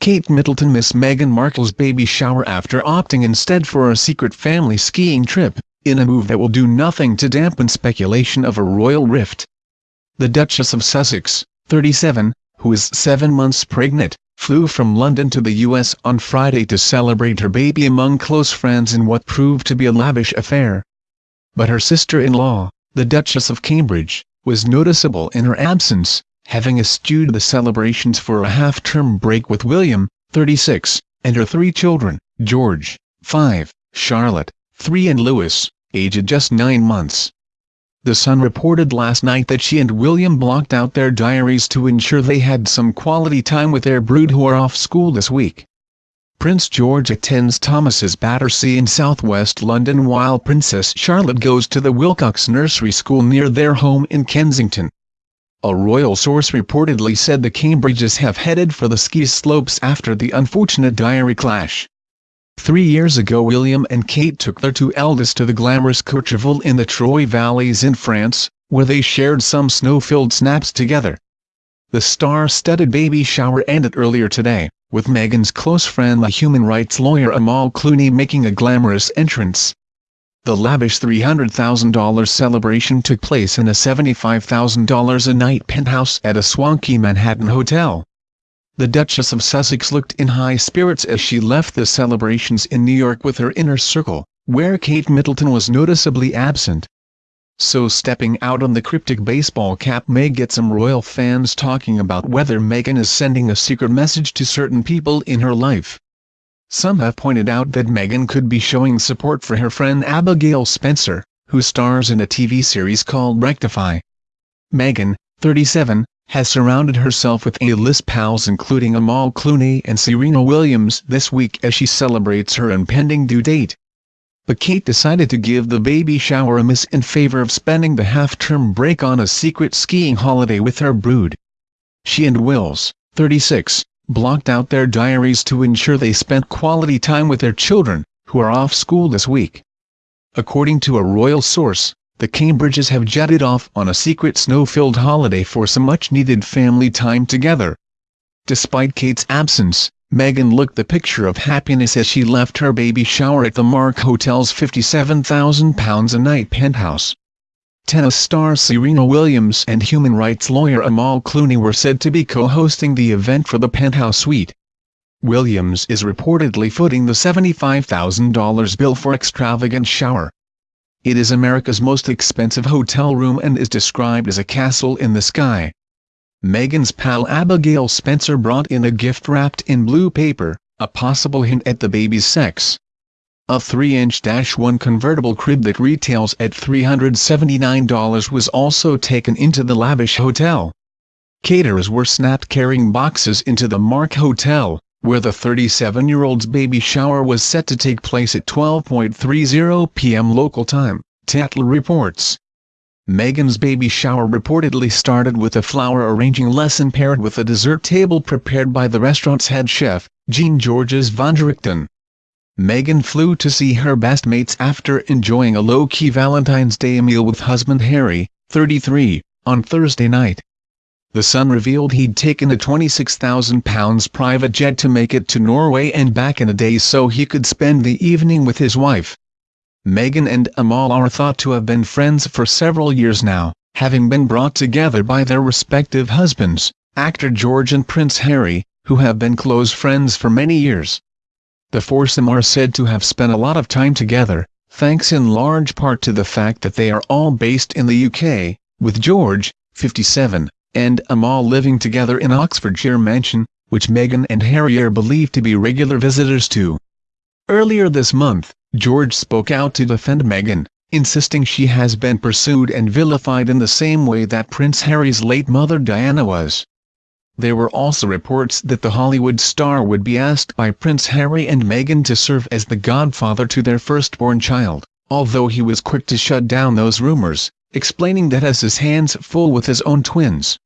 Kate Middleton missed Meghan Markle's baby shower after opting instead for a secret family skiing trip, in a move that will do nothing to dampen speculation of a royal rift. The Duchess of Sussex, 37, who is seven months pregnant, flew from London to the U.S. on Friday to celebrate her baby among close friends in what proved to be a lavish affair. But her sister-in-law, the Duchess of Cambridge, was noticeable in her absence, having eschewed the celebrations for a half-term break with William, 36, and her three children, George, 5, Charlotte, 3 and Louis, aged just nine months. The Sun reported last night that she and William blocked out their diaries to ensure they had some quality time with their brood who are off school this week. Prince George attends Thomas's Battersea in southwest London while Princess Charlotte goes to the Willcocks Nursery School near their home in Kensington. A royal source reportedly said the Cambridges have headed for the ski slopes after the unfortunate diary clash. Three years ago William and Kate took their two eldest to the glamorous Courchevel in the Trois Vallées in France, where they shared some snow-filled snaps together. The star-studded baby shower ended earlier today, with Meghan's close friend the human rights lawyer Amal Clooney making a glamorous entrance. The lavish $300,000 celebration took place in a $75,000 a night penthouse at a swanky Manhattan hotel. The Duchess of Sussex looked in high spirits as she left the celebrations in New York with her inner circle, where Kate Middleton was noticeably absent. So stepping out on the cryptic baseball cap may get some royal fans talking about whether Meghan is sending a secret message to certain people in her life. Some have pointed out that Meghan could be showing support for her friend Abigail Spencer, who stars in a TV series called Rectify. Meghan, 37, has surrounded herself with A-list pals including Amal Clooney and Serena Williams this week as she celebrates her impending due date. But Kate decided to give the baby shower a miss in favor of spending the half-term break on a secret skiing holiday with her brood. She and Wills, 36, blocked out their diaries to ensure they spent quality time with their children, who are off school this week. According to a royal source, the Cambridges have jetted off on a secret snow-filled holiday for some much-needed family time together. Despite Kate's absence, Meghan looked the picture of happiness as she left her baby shower at the Mark Hotel's £57,000 a night penthouse. Tennis star Serena Williams and human rights lawyer Amal Clooney were said to be co-hosting the event for the penthouse suite. Williams is reportedly footing the $75,000 bill for extravagant shower. It is America's most expensive hotel room and is described as a castle in the sky. Meghan's pal Abigail Spencer brought in a gift wrapped in blue paper, a possible hint at the baby's sex. A 3-inch-1 convertible crib that retails at $379 was also taken into the lavish hotel. Caterers were snapped carrying boxes into the Mark Hotel, where the 37-year-old's baby shower was set to take place at 12.30 p.m. local time, Tatler reports. Meghan's baby shower reportedly started with a flower arranging lesson paired with a dessert table prepared by the restaurant's head chef, Jean Georges Vongerichten. Meghan flew to see her best mates after enjoying a low-key Valentine's Day meal with husband Harry, 33, on Thursday night. The Sun revealed he'd taken a £26,000 private jet to make it to Norway and back in a day so he could spend the evening with his wife. Meghan and Amal are thought to have been friends for several years now, having been brought together by their respective husbands, actor George and Prince Harry, who have been close friends for many years. The foursome are said to have spent a lot of time together, thanks in large part to the fact that they are all based in the UK, with George, 57, and Amal living together in Oxfordshire mansion, which Meghan and Harry are believed to be regular visitors to. Earlier this month, George spoke out to defend Meghan, insisting she has been pursued and vilified in the same way that Prince Harry's late mother Diana was. There were also reports that the Hollywood star would be asked by Prince Harry and Meghan to serve as the godfather to their firstborn child, although he was quick to shut down those rumors, explaining that has his hands full with his own twins.